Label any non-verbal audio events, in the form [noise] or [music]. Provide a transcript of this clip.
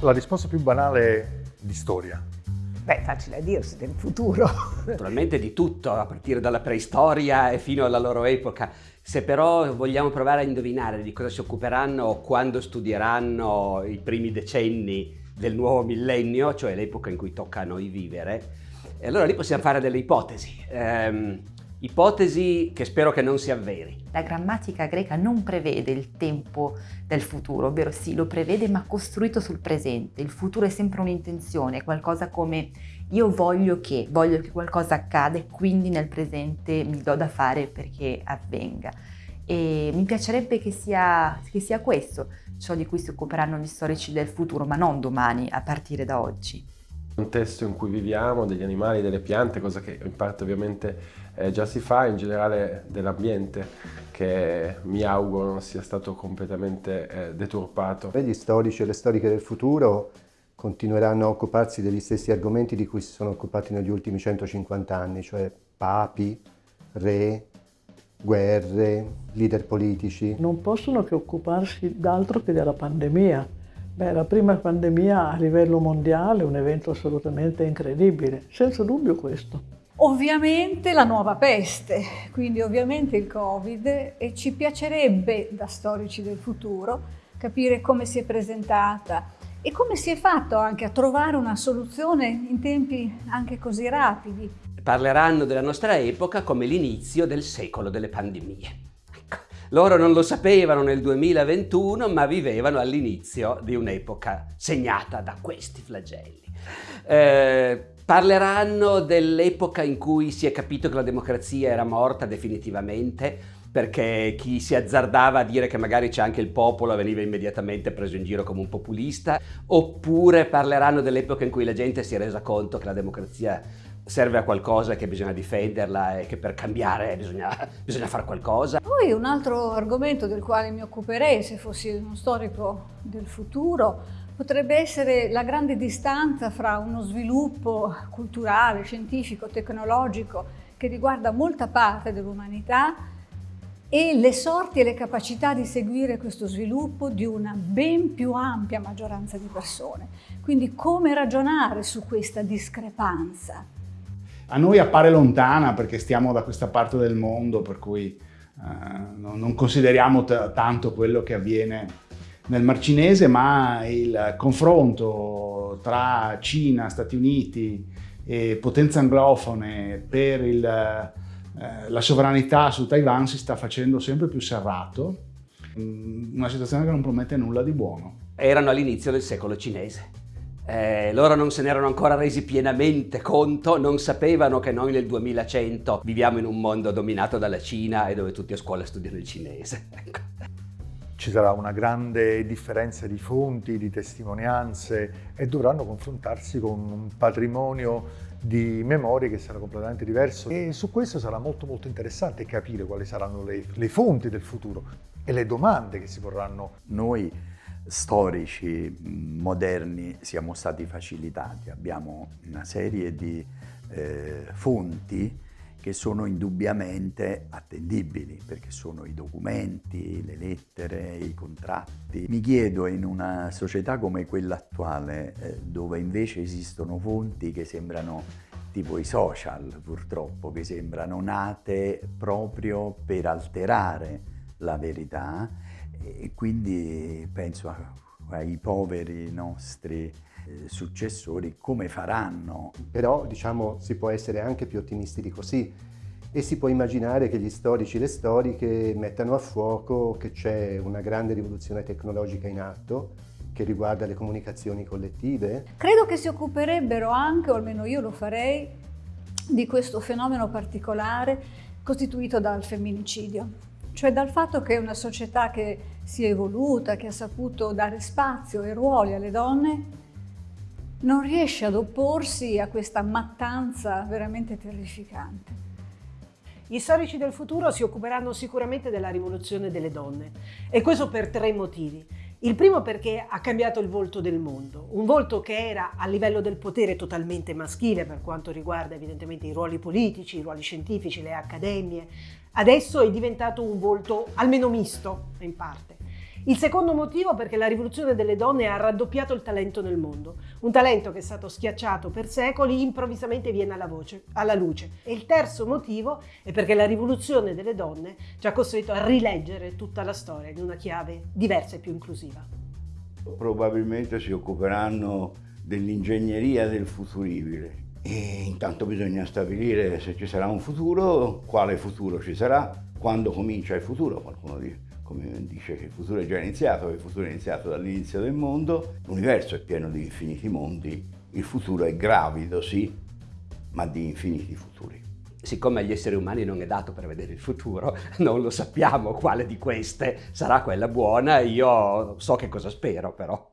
La risposta più banale di storia. Beh, facile a dirsi, del futuro. [laughs] Naturalmente di tutto, a partire dalla preistoria e fino alla loro epoca. Se però vogliamo provare a indovinare di cosa si occuperanno quando studieranno i primi decenni del nuovo millennio, cioè l'epoca in cui tocca a noi vivere, allora lì possiamo fare delle ipotesi. Um, Ipotesi che spero che non si avveri. La grammatica greca non prevede il tempo del futuro, ovvero sì, lo prevede ma costruito sul presente. Il futuro è sempre un'intenzione, qualcosa come io voglio che, voglio che qualcosa accada e quindi nel presente mi do da fare perché avvenga. E mi piacerebbe che sia, che sia questo ciò di cui si occuperanno gli storici del futuro, ma non domani, a partire da oggi contesto in cui viviamo, degli animali, delle piante, cosa che in parte ovviamente eh, già si fa, in generale dell'ambiente che mi auguro non sia stato completamente eh, deturpato. Gli storici e le storiche del futuro continueranno a occuparsi degli stessi argomenti di cui si sono occupati negli ultimi 150 anni, cioè papi, re, guerre, leader politici. Non possono che occuparsi d'altro che della pandemia Beh, la prima pandemia a livello mondiale è un evento assolutamente incredibile, senza dubbio questo. Ovviamente la nuova peste, quindi ovviamente il Covid e ci piacerebbe da storici del futuro capire come si è presentata e come si è fatto anche a trovare una soluzione in tempi anche così rapidi. Parleranno della nostra epoca come l'inizio del secolo delle pandemie. Loro non lo sapevano nel 2021, ma vivevano all'inizio di un'epoca segnata da questi flagelli. Eh, parleranno dell'epoca in cui si è capito che la democrazia era morta definitivamente, perché chi si azzardava a dire che magari c'è anche il popolo veniva immediatamente preso in giro come un populista, oppure parleranno dell'epoca in cui la gente si è resa conto che la democrazia serve a qualcosa che bisogna difenderla e che per cambiare bisogna, [laughs] bisogna fare qualcosa. Poi un altro argomento del quale mi occuperei se fossi uno storico del futuro potrebbe essere la grande distanza fra uno sviluppo culturale, scientifico, tecnologico che riguarda molta parte dell'umanità e le sorti e le capacità di seguire questo sviluppo di una ben più ampia maggioranza di persone. Quindi come ragionare su questa discrepanza? A noi appare lontana perché stiamo da questa parte del mondo, per cui eh, non consideriamo tanto quello che avviene nel Mar Cinese, ma il confronto tra Cina, Stati Uniti e potenze anglofone per il, eh, la sovranità su Taiwan si sta facendo sempre più serrato, mm, una situazione che non promette nulla di buono. Erano all'inizio del secolo cinese. Eh, loro non se ne erano ancora resi pienamente conto, non sapevano che noi nel 2100 viviamo in un mondo dominato dalla Cina e dove tutti a scuola studiano il cinese. [laughs] Ecco. Ci sarà una grande differenza di fonti, di testimonianze e dovranno confrontarsi con un patrimonio di memorie che sarà completamente diverso e su questo sarà molto molto interessante capire quali saranno le, le fonti del futuro e le domande che si porranno. Noi storici moderni siamo stati facilitati, abbiamo una serie di eh, fonti che sono indubbiamente attendibili perché sono i documenti, le lettere, i contratti. Mi chiedo in una società come quella attuale eh, dove invece esistono fonti che sembrano tipo i social purtroppo, che sembrano nate proprio per alterare la verità e quindi penso a, ai poveri nostri eh, successori come faranno. Però diciamo si può essere anche più ottimisti di così e si può immaginare che gli storici e le storiche mettano a fuoco che c'è una grande rivoluzione tecnologica in atto che riguarda le comunicazioni collettive. Credo che si occuperebbero anche, o almeno io lo farei, di questo fenomeno particolare costituito dal femminicidio cioè dal fatto che è una società che si è evoluta, che ha saputo dare spazio e ruoli alle donne, non riesce ad opporsi a questa mattanza veramente terrificante. Gli storici del futuro si occuperanno sicuramente della rivoluzione delle donne e questo per tre motivi. Il primo perché ha cambiato il volto del mondo, un volto che era a livello del potere totalmente maschile per quanto riguarda evidentemente i ruoli politici, i ruoli scientifici, le accademie, adesso è diventato un volto almeno misto in parte. Il secondo motivo perché la rivoluzione delle donne ha raddoppiato il talento nel mondo, un talento che è stato schiacciato per secoli improvvisamente viene alla, voce, alla luce. E il terzo motivo è perché la rivoluzione delle donne ci ha costretto a rileggere tutta la storia in una chiave diversa e più inclusiva. Probabilmente si occuperanno dell'ingegneria del futuribile e intanto bisogna stabilire se ci sarà un futuro, quale futuro ci sarà, quando comincia il futuro, qualcuno dice dice che il futuro è già iniziato, il futuro è iniziato dall'inizio del mondo, l'universo è pieno di infiniti mondi, il futuro è gravido, sì, ma di infiniti futuri. Siccome agli esseri umani non è dato prevedere il futuro, [laughs] non lo sappiamo quale di queste sarà quella buona, io so che cosa spero però.